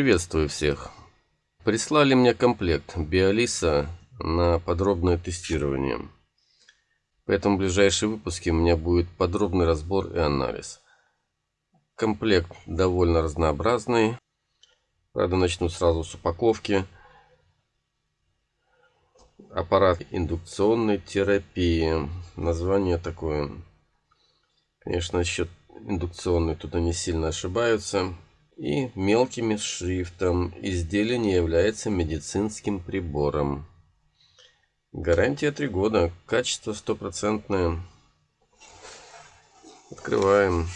Приветствую всех! Прислали мне комплект Биолиса на подробное тестирование. Поэтому в ближайшие выпуски у меня будет подробный разбор и анализ. Комплект довольно разнообразный. Правда, начну сразу с упаковки. Аппарат индукционной терапии. Название такое. Конечно, насчет индукционной тут они сильно ошибаются и мелким шрифтом изделие не является медицинским прибором. Гарантия 3 года, качество стопроцентное. Открываем.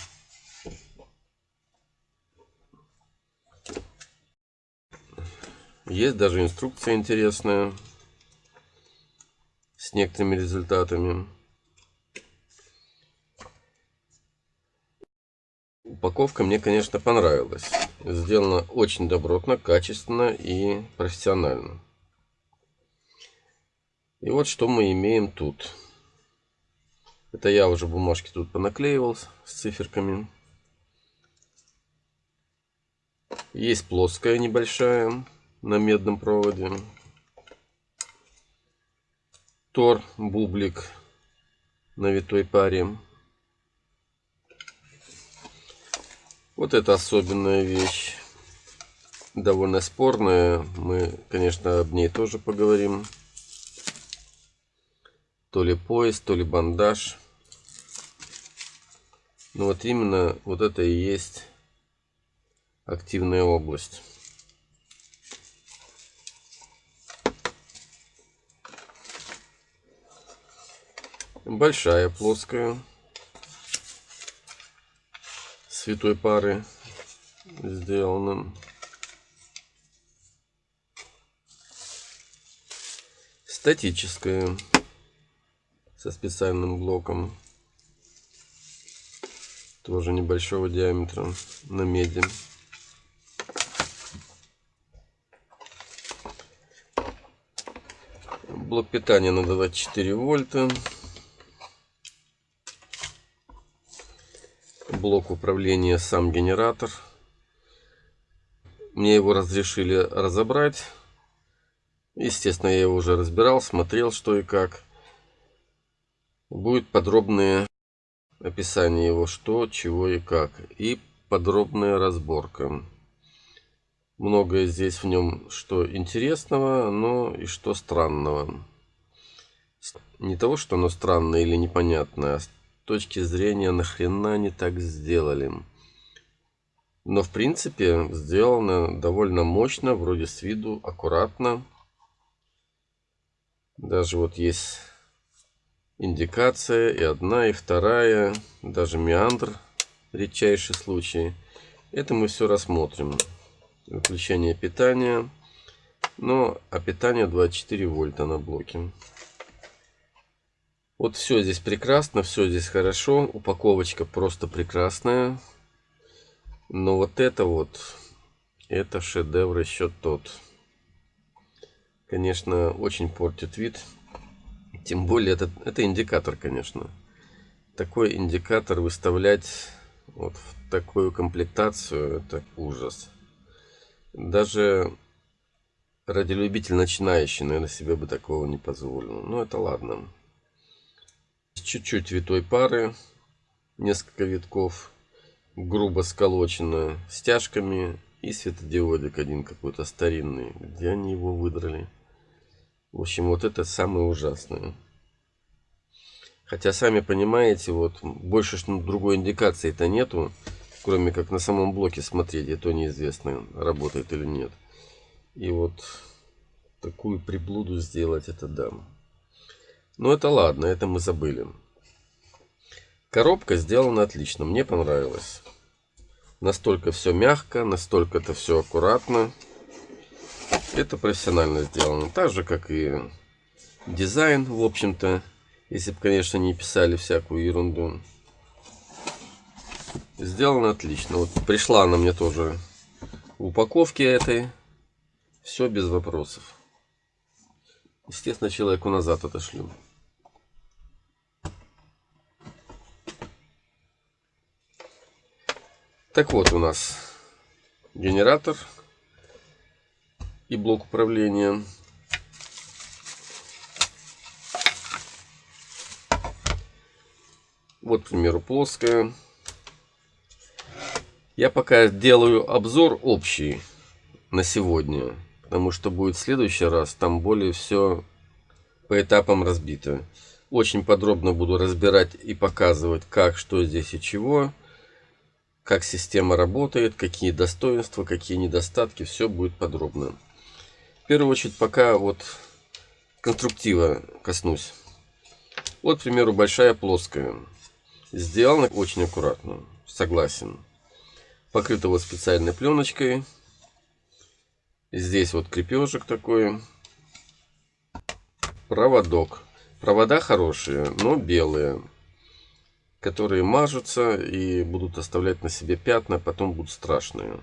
Есть даже инструкция интересная с некоторыми результатами. Упаковка мне, конечно, понравилась. Сделана очень добротно, качественно и профессионально. И вот что мы имеем тут. Это я уже бумажки тут понаклеивал с циферками. Есть плоская небольшая на медном проводе. Тор, бублик на витой паре. Вот это особенная вещь. Довольно спорная. Мы, конечно, об ней тоже поговорим. То ли пояс, то ли бандаж. Но вот именно вот это и есть активная область. Большая, плоская. Святой пары сделано. Статическое со специальным блоком. Тоже небольшого диаметра на меди. Блок питания на 24 вольта. Блок управления сам генератор. Мне его разрешили разобрать. Естественно, я его уже разбирал, смотрел, что и как. Будет подробное описание его, что, чего и как. И подробная разборка. Многое здесь в нем, что интересного, но и что странного. Не того, что оно странное или непонятное, а точки зрения нахрена они так сделали. Но в принципе сделано довольно мощно, вроде с виду аккуратно. Даже вот есть индикация и одна, и вторая, даже меандр, редчайший случай. Это мы все рассмотрим. Выключение питания. Но а питание 24 вольта на блоке. Вот все здесь прекрасно, все здесь хорошо. Упаковочка просто прекрасная. Но вот это вот, это шедевр еще тот. Конечно, очень портит вид. Тем более, это, это индикатор, конечно. Такой индикатор выставлять вот в такую комплектацию, это ужас. Даже радиолюбитель начинающий, наверное, себе бы такого не позволил. Но это ладно чуть-чуть витой пары, несколько витков, грубо сколочено стяжками и светодиодик один какой-то старинный. Где они его выдрали? В общем, вот это самое ужасное. Хотя, сами понимаете, вот больше что другой индикации-то нету, кроме как на самом блоке смотреть, и то неизвестно, работает или нет. И вот такую приблуду сделать, это да. Но это ладно, это мы забыли. Коробка сделана отлично, мне понравилось. Настолько все мягко, настолько это все аккуратно. Это профессионально сделано. Так же, как и дизайн, в общем-то. Если бы, конечно, не писали всякую ерунду. Сделано отлично. Вот пришла она мне тоже в упаковке этой. Все без вопросов. Естественно, человеку назад отошлю. Так вот у нас генератор и блок управления. Вот, к примеру, плоская. Я пока делаю обзор общий на сегодня, потому что будет в следующий раз, там более все по этапам разбито. Очень подробно буду разбирать и показывать, как, что здесь и чего, как система работает, какие достоинства, какие недостатки, все будет подробно. В первую очередь, пока вот конструктива коснусь. Вот, к примеру, большая плоская. Сделано очень аккуратно, согласен. Покрыто вот специальной пленочкой. Здесь вот крепежек такой. Проводок. Провода хорошие, но белые. Которые мажутся и будут оставлять на себе пятна, потом будут страшные.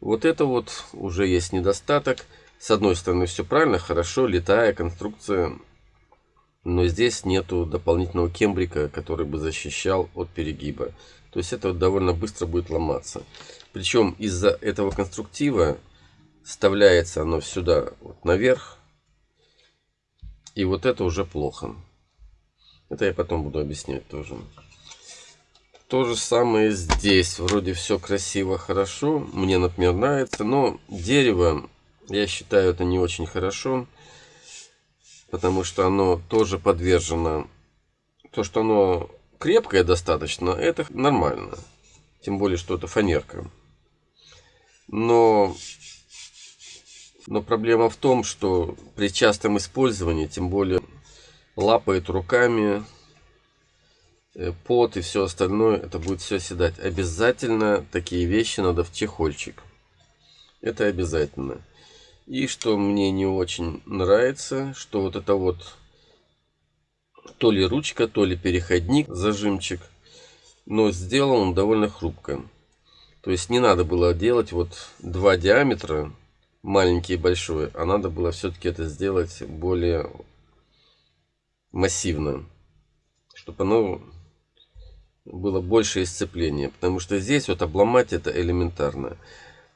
Вот это вот уже есть недостаток. С одной стороны все правильно, хорошо, летая конструкция но здесь нету дополнительного кембрика, который бы защищал от перегиба. То есть это довольно быстро будет ломаться. Причем из-за этого конструктива вставляется оно сюда вот наверх. И вот это уже плохо. Это я потом буду объяснять тоже. То же самое здесь. Вроде все красиво, хорошо. Мне, например, нравится. Но дерево, я считаю, это не очень хорошо потому что оно тоже подвержено. То, что оно крепкое достаточно, это нормально. Тем более, что это фанерка. Но, но проблема в том, что при частом использовании, тем более лапает руками, пот и все остальное, это будет все седать. Обязательно такие вещи надо в чехольчик. Это обязательно. И что мне не очень нравится, что вот это вот то ли ручка, то ли переходник, зажимчик. Но сделан он довольно хрупко. То есть не надо было делать вот два диаметра, маленький и большой, а надо было все-таки это сделать более массивно, чтобы оно было больше сцепления. Потому что здесь вот обломать это элементарно.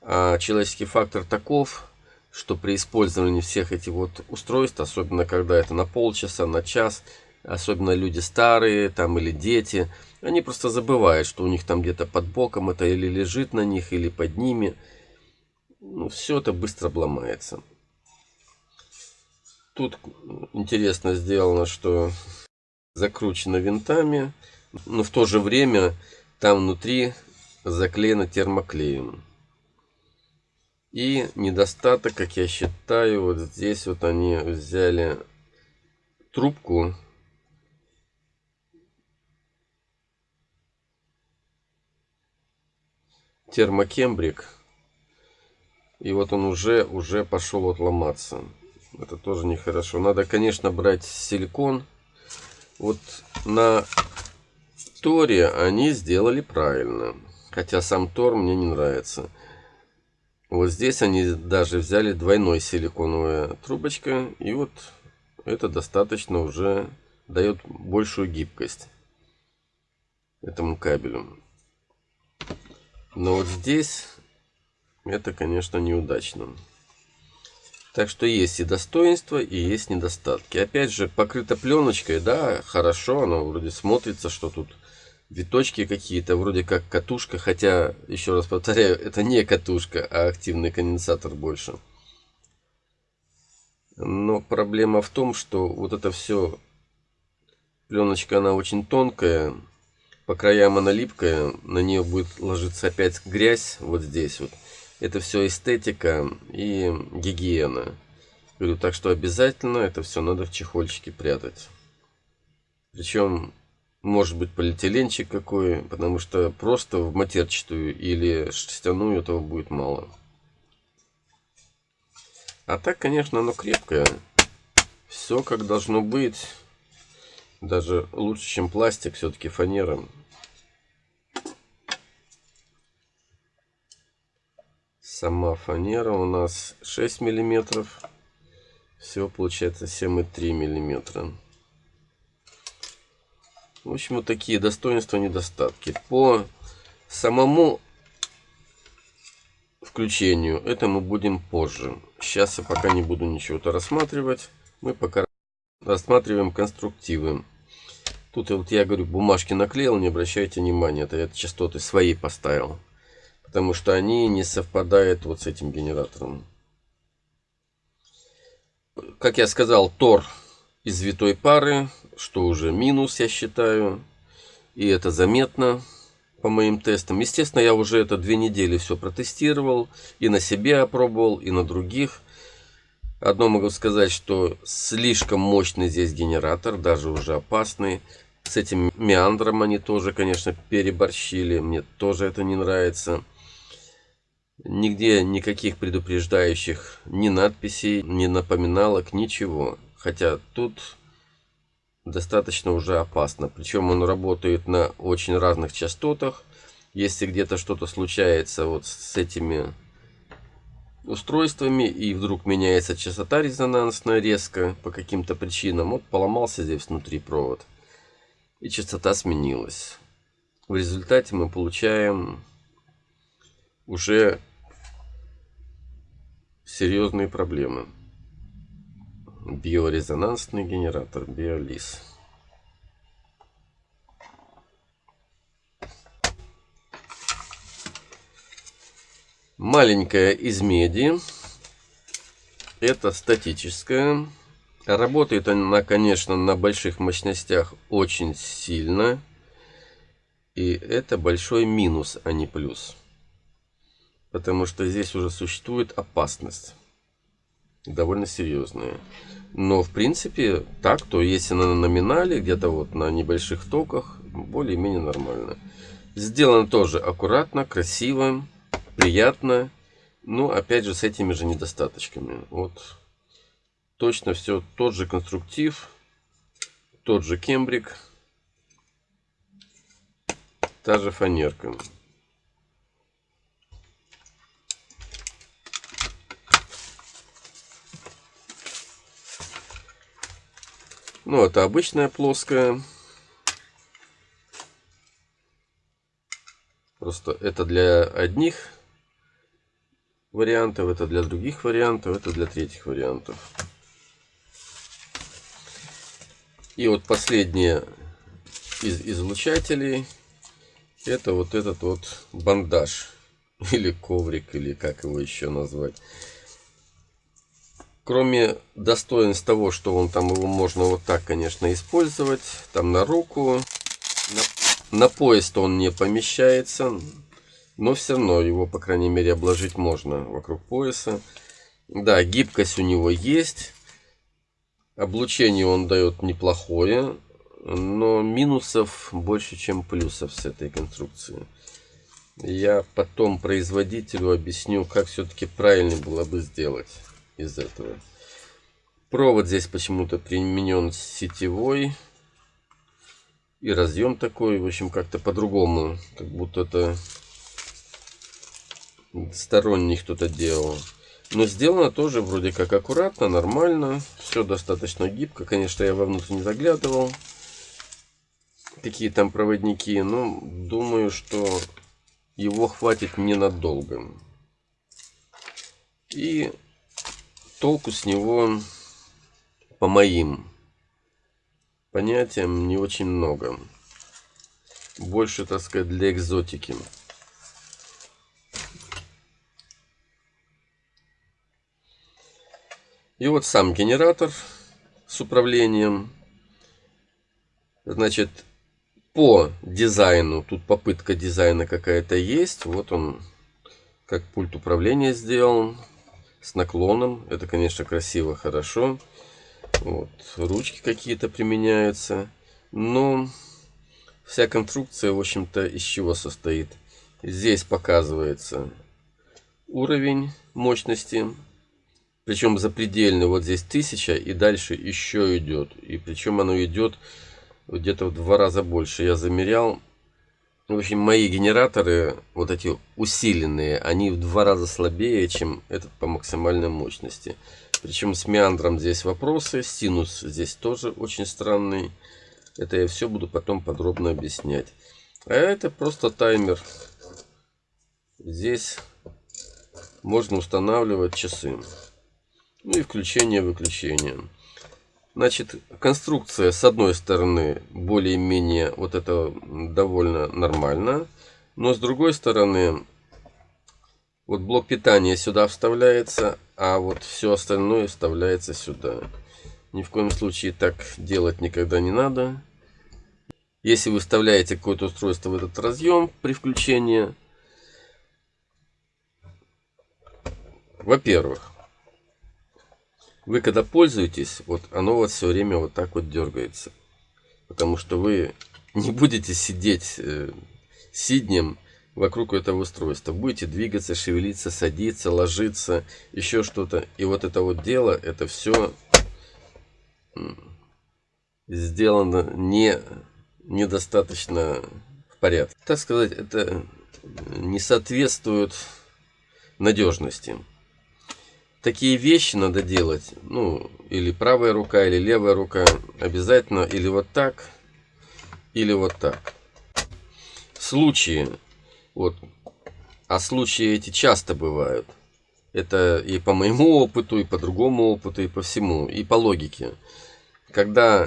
А человеческий фактор таков, что при использовании всех этих вот устройств, особенно когда это на полчаса, на час, особенно люди старые там или дети, они просто забывают, что у них там где-то под боком это или лежит на них, или под ними. Ну, все это быстро обломается. Тут интересно сделано, что закручено винтами, но в то же время там внутри заклеено термоклеем. И недостаток, как я считаю, вот здесь вот они взяли трубку. Термокембрик. И вот он уже, уже пошел вот ломаться. Это тоже нехорошо. Надо, конечно, брать силикон. Вот на Торе они сделали правильно. Хотя сам Тор мне не нравится. Вот здесь они даже взяли двойной силиконовая трубочка. И вот это достаточно уже дает большую гибкость этому кабелю. Но вот здесь это, конечно, неудачно. Так что есть и достоинства, и есть недостатки. Опять же, покрыто пленочкой, да, хорошо, оно вроде смотрится, что тут виточки какие-то, вроде как катушка, хотя, еще раз повторяю, это не катушка, а активный конденсатор больше. Но проблема в том, что вот это все, пленочка, она очень тонкая, по краям она липкая, на нее будет ложиться опять грязь вот здесь вот. Это все эстетика и гигиена. Говорю, так что обязательно это все надо в чехольчике прятать. Причем может быть полиэтиленчик какой, потому что просто в матерчатую или шерстяную этого будет мало. А так, конечно, оно крепкое. Все как должно быть. Даже лучше, чем пластик, все-таки фанера. Сама фанера у нас 6 миллиметров. Всего получается 7,3 миллиметра. В общем, вот такие достоинства, недостатки. По самому включению. Это мы будем позже. Сейчас я пока не буду ничего-то рассматривать. Мы пока рассматриваем конструктивы. Тут вот я говорю, бумажки наклеил, не обращайте внимания. Это я частоты свои поставил. Потому что они не совпадают вот с этим генератором. Как я сказал, Тор из витой пары, что уже минус, я считаю. И это заметно по моим тестам. Естественно, я уже это две недели все протестировал. И на себе опробовал, и на других. Одно могу сказать, что слишком мощный здесь генератор, даже уже опасный. С этим меандром они тоже, конечно, переборщили. Мне тоже это не нравится. Нигде никаких предупреждающих ни надписей, ни напоминалок, ничего. Хотя тут достаточно уже опасно. Причем он работает на очень разных частотах. Если где-то что-то случается вот с этими устройствами и вдруг меняется частота резонансная резко по каким-то причинам, вот поломался здесь внутри провод и частота сменилась. В результате мы получаем уже серьезные проблемы биорезонансный генератор биолиз. Маленькая из меди. Это статическая. Работает она конечно на больших мощностях очень сильно. И это большой минус а не плюс. Потому что здесь уже существует опасность довольно серьезные. Но в принципе так, то если на номинале, где-то вот на небольших токах, более-менее нормально. Сделано тоже аккуратно, красиво, приятно. Но опять же с этими же недостаточками. Вот точно все тот же конструктив, тот же кембрик, та же фанерка. Ну, это обычная плоская. Просто это для одних вариантов, это для других вариантов, это для третьих вариантов. И вот последнее из излучателей это вот этот вот бандаж или коврик или как его еще назвать Кроме достоинств того, что он там его можно вот так, конечно, использовать. Там на руку. На, на пояс-то он не помещается. Но все равно его, по крайней мере, обложить можно вокруг пояса. Да, гибкость у него есть. Облучение он дает неплохое. Но минусов больше, чем плюсов с этой конструкции. Я потом производителю объясню, как все-таки правильно было бы сделать из этого. Провод здесь почему-то применен сетевой. И разъем такой, в общем, как-то по-другому. Как будто это сторонний кто-то делал. Но сделано тоже вроде как аккуратно, нормально. Все достаточно гибко. Конечно, я вовнутрь не заглядывал. Какие там проводники. Но думаю, что его хватит ненадолго. И толку с него по моим понятиям не очень много. Больше, так сказать, для экзотики. И вот сам генератор с управлением. Значит, по дизайну, тут попытка дизайна какая-то есть. Вот он, как пульт управления сделан с наклоном. Это, конечно, красиво, хорошо. Вот, ручки какие-то применяются. Но вся конструкция, в общем-то, из чего состоит? Здесь показывается уровень мощности. Причем запредельный. Вот здесь 1000 и дальше еще идет. И причем оно идет где-то в два раза больше. Я замерял в общем, мои генераторы, вот эти усиленные, они в два раза слабее, чем этот по максимальной мощности. Причем с меандром здесь вопросы, синус здесь тоже очень странный. Это я все буду потом подробно объяснять. А это просто таймер. Здесь можно устанавливать часы. Ну и включение-выключение. Значит, конструкция с одной стороны более-менее вот это довольно нормально. Но с другой стороны, вот блок питания сюда вставляется, а вот все остальное вставляется сюда. Ни в коем случае так делать никогда не надо. Если вы вставляете какое-то устройство в этот разъем при включении, во-первых, вы когда пользуетесь, вот оно вот все время вот так вот дергается. Потому что вы не будете сидеть э, сиднем вокруг этого устройства. Будете двигаться, шевелиться, садиться, ложиться, еще что-то. И вот это вот дело, это все сделано не недостаточно в порядке. Так сказать, это не соответствует надежности. Такие вещи надо делать, ну, или правая рука, или левая рука, обязательно или вот так, или вот так. Случаи, вот, а случаи эти часто бывают. Это и по моему опыту, и по другому опыту, и по всему, и по логике. Когда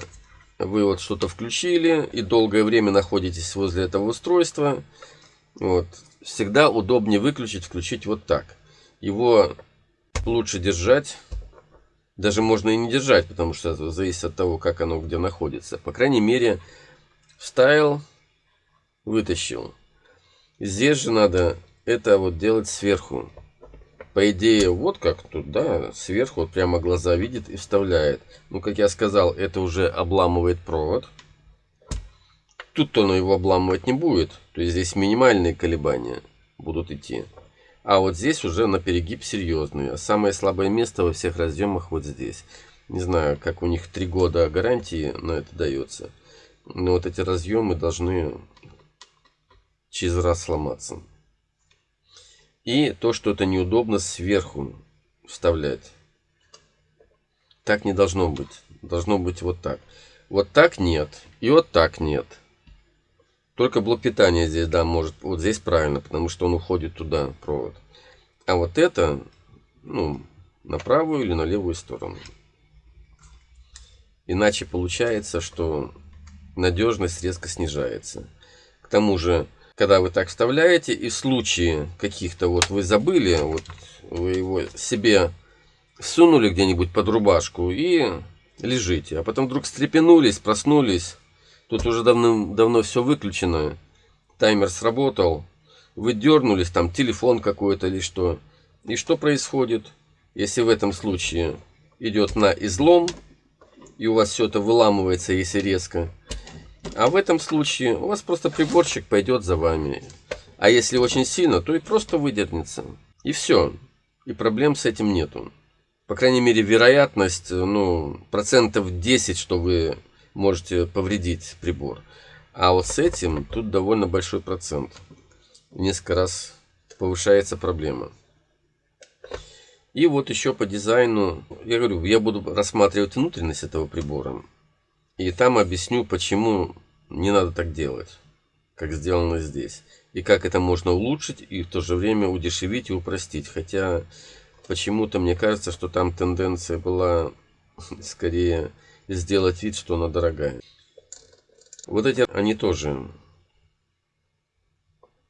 вы вот что-то включили и долгое время находитесь возле этого устройства, вот, всегда удобнее выключить, включить вот так. Его лучше держать, даже можно и не держать, потому что это зависит от того, как оно где находится. По крайней мере, вставил, вытащил. Здесь же надо это вот делать сверху. По идее, вот как тут, да, сверху вот прямо глаза видит и вставляет. Ну, как я сказал, это уже обламывает провод. Тут он его обламывать не будет. То есть здесь минимальные колебания будут идти. А вот здесь уже на перегиб серьезный. Самое слабое место во всех разъемах вот здесь. Не знаю, как у них три года гарантии на это дается. Но вот эти разъемы должны через раз сломаться. И то, что это неудобно сверху вставлять. Так не должно быть. Должно быть вот так. Вот так нет. И вот так нет. Только блок питания здесь, да, может. Вот здесь правильно, потому что он уходит туда, провод. А вот это, ну, на правую или на левую сторону. Иначе получается, что надежность резко снижается. К тому же когда вы так вставляете, и в случае каких-то вот вы забыли, вот вы его себе сунули где-нибудь под рубашку и лежите, а потом вдруг встрепенулись, проснулись, тут уже давно, давно все выключено, таймер сработал, вы дернулись, там телефон какой-то или что, и что происходит, если в этом случае идет на излом, и у вас все это выламывается, если резко, а в этом случае у вас просто приборчик пойдет за вами. А если очень сильно, то и просто выдернется. И все. И проблем с этим нету. По крайней мере, вероятность, ну, процентов 10, что вы можете повредить прибор. А вот с этим тут довольно большой процент. Несколько раз повышается проблема. И вот еще по дизайну, я говорю, я буду рассматривать внутренность этого прибора. И там объясню, почему не надо так делать, как сделано здесь. И как это можно улучшить и в то же время удешевить и упростить. Хотя почему-то мне кажется, что там тенденция была скорее сделать вид, что она дорогая. Вот эти, они тоже,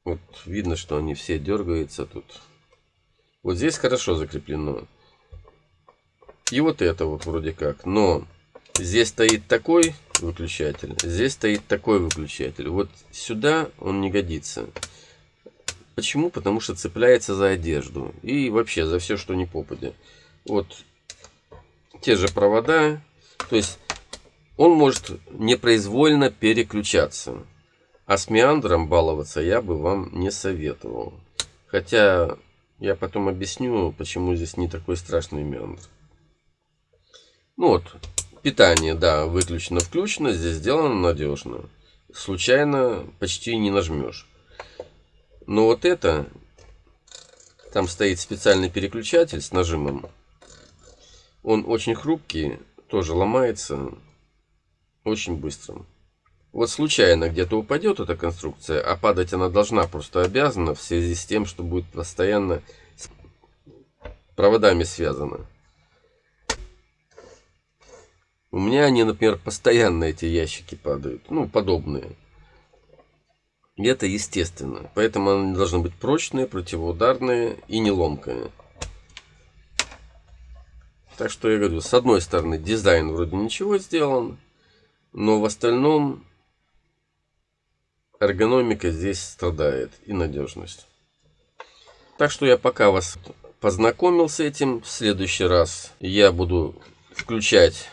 вот видно, что они все дергаются тут. Вот здесь хорошо закреплено. И вот это вот вроде как. Но Здесь стоит такой выключатель, здесь стоит такой выключатель. Вот сюда он не годится. Почему? Потому что цепляется за одежду. И вообще за все, что не попадя. Вот те же провода. То есть он может непроизвольно переключаться. А с меандром баловаться я бы вам не советовал. Хотя я потом объясню, почему здесь не такой страшный меандр. Ну вот, Питание, да, выключено-включено. Здесь сделано надежно. Случайно почти не нажмешь. Но вот это, там стоит специальный переключатель с нажимом. Он очень хрупкий, тоже ломается очень быстро. Вот случайно где-то упадет эта конструкция, а падать она должна, просто обязана в связи с тем, что будет постоянно проводами связано. У меня они, например, постоянно эти ящики падают. Ну, подобные. И это естественно. Поэтому они должны быть прочные, противоударные и не ломкие. Так что я говорю, с одной стороны, дизайн вроде ничего сделан, но в остальном эргономика здесь страдает и надежность. Так что я пока вас познакомил с этим. В следующий раз я буду включать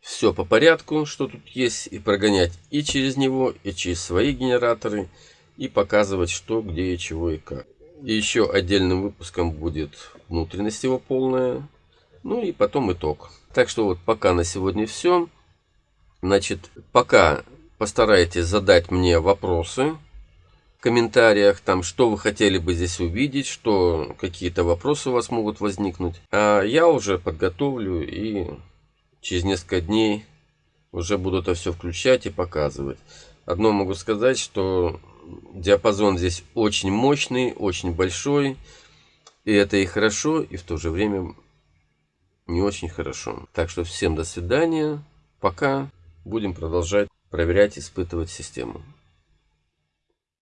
все по порядку, что тут есть, и прогонять и через него, и через свои генераторы, и показывать, что, где, и чего, и как. И еще отдельным выпуском будет внутренность его полная, ну и потом итог. Так что вот пока на сегодня все. Значит, пока постарайтесь задать мне вопросы в комментариях, там, что вы хотели бы здесь увидеть, что какие-то вопросы у вас могут возникнуть. А я уже подготовлю и через несколько дней уже буду это все включать и показывать. Одно могу сказать, что диапазон здесь очень мощный, очень большой. И это и хорошо, и в то же время не очень хорошо. Так что всем до свидания. Пока будем продолжать проверять, испытывать систему.